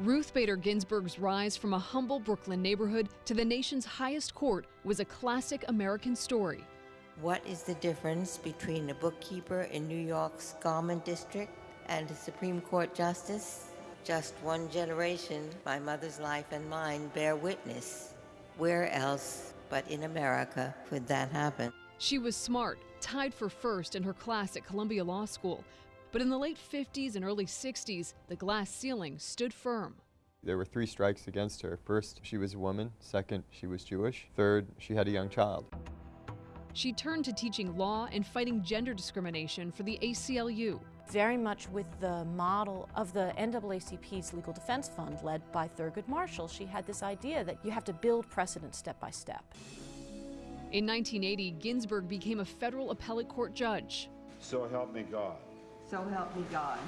Ruth Bader Ginsburg's rise from a humble Brooklyn neighborhood to the nation's highest court was a classic American story. What is the difference between a bookkeeper in New York's Garment District and a Supreme Court justice? Just one generation, my mother's life and mine bear witness. Where else but in America could that happen? She was smart, tied for first in her class at Columbia Law School. But in the late 50s and early 60s, the glass ceiling stood firm. There were three strikes against her. First, she was a woman. Second, she was Jewish. Third, she had a young child. She turned to teaching law and fighting gender discrimination for the ACLU. Very much with the model of the NAACP's Legal Defense Fund led by Thurgood Marshall, she had this idea that you have to build precedent step by step. In 1980, Ginsburg became a federal appellate court judge. So help me God. So help me God.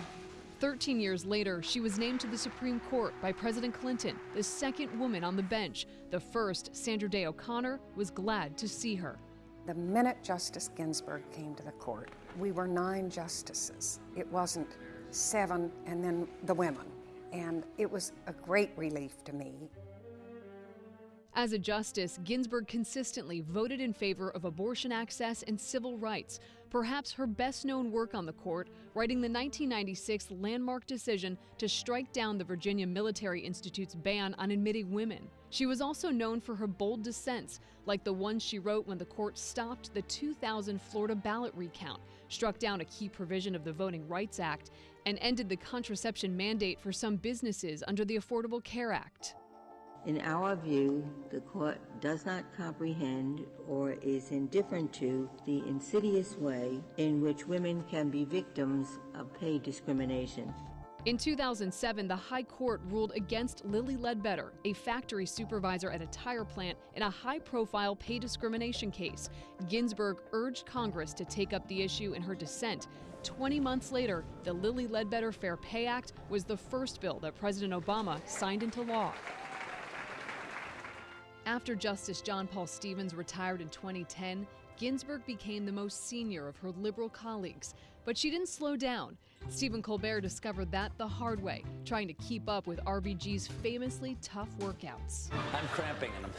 13 years later, she was named to the Supreme Court by President Clinton, the second woman on the bench. The first, Sandra Day O'Connor, was glad to see her. The minute Justice Ginsburg came to the court, we were nine justices. It wasn't seven and then the women. And it was a great relief to me. As a justice, Ginsburg consistently voted in favor of abortion access and civil rights. Perhaps her best known work on the court, writing the 1996 landmark decision to strike down the Virginia Military Institute's ban on admitting women. She was also known for her bold dissents, like the one she wrote when the court stopped the 2000 Florida ballot recount, struck down a key provision of the Voting Rights Act, and ended the contraception mandate for some businesses under the Affordable Care Act. In our view, the court does not comprehend or is indifferent to the insidious way in which women can be victims of pay discrimination. In 2007, the High Court ruled against Lilly Ledbetter, a factory supervisor at a tire plant, in a high profile pay discrimination case. Ginsburg urged Congress to take up the issue in her dissent. 20 months later, the Lilly Ledbetter Fair Pay Act was the first bill that President Obama signed into law. After Justice John Paul Stevens retired in 2010, Ginsburg became the most senior of her liberal colleagues. But she didn't slow down. Stephen Colbert discovered that the hard way, trying to keep up with RBG's famously tough workouts. I'm cramping and I'm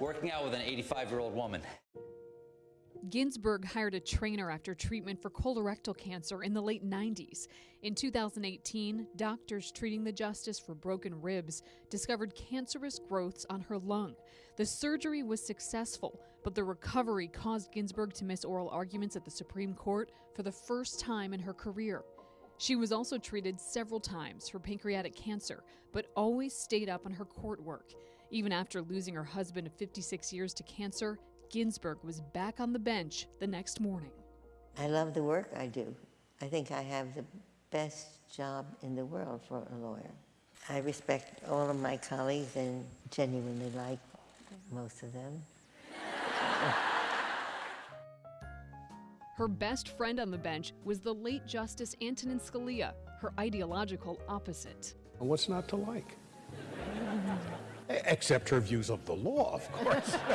working out with an 85 year old woman. Ginsburg hired a trainer after treatment for colorectal cancer in the late 90s. In 2018, doctors treating the justice for broken ribs discovered cancerous growths on her lung. The surgery was successful, but the recovery caused Ginsburg to miss oral arguments at the Supreme Court for the first time in her career. She was also treated several times for pancreatic cancer, but always stayed up on her court work. Even after losing her husband of 56 years to cancer, Ginsburg was back on the bench the next morning. I love the work I do. I think I have the best job in the world for a lawyer. I respect all of my colleagues and genuinely like most of them. Her best friend on the bench was the late Justice Antonin Scalia, her ideological opposite. What's not to like? Except her views of the law, of course.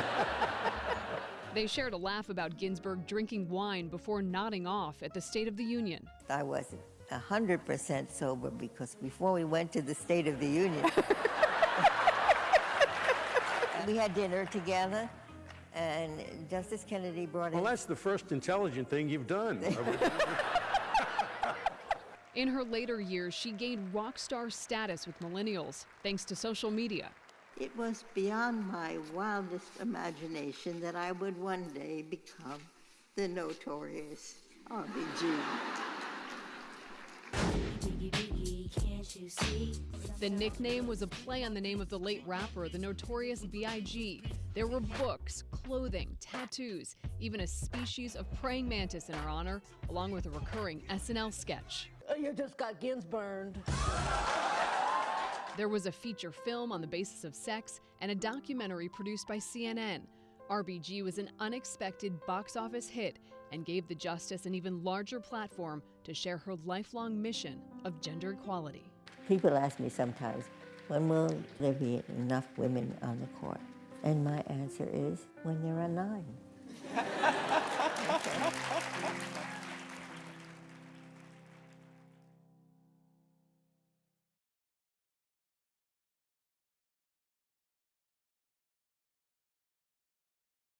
They shared a laugh about Ginsburg drinking wine before nodding off at the State of the Union. I wasn't 100% sober because before we went to the State of the Union, we had dinner together, and Justice Kennedy brought Well, that's the first intelligent thing you've done. In her later years, she gained rock star status with millennials thanks to social media. It was beyond my wildest imagination that I would one day become the notorious RBG. The nickname was a play on the name of the late rapper, the notorious B.I.G. There were books, clothing, tattoos, even a species of praying mantis in her honor, along with a recurring SNL sketch. Oh, you just got gins burned. There was a feature film on the basis of sex and a documentary produced by CNN. RBG was an unexpected box office hit and gave the justice an even larger platform to share her lifelong mission of gender equality. People ask me sometimes, when will there be enough women on the court? And my answer is, when there are nine.